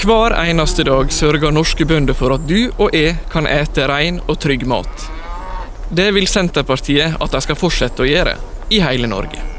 Hver eneste dag sørger norske bønder for at du og jeg kan ete ren og trygg mat. Det vil Senterpartiet at de skal fortsette å gjøre, i hele Norge.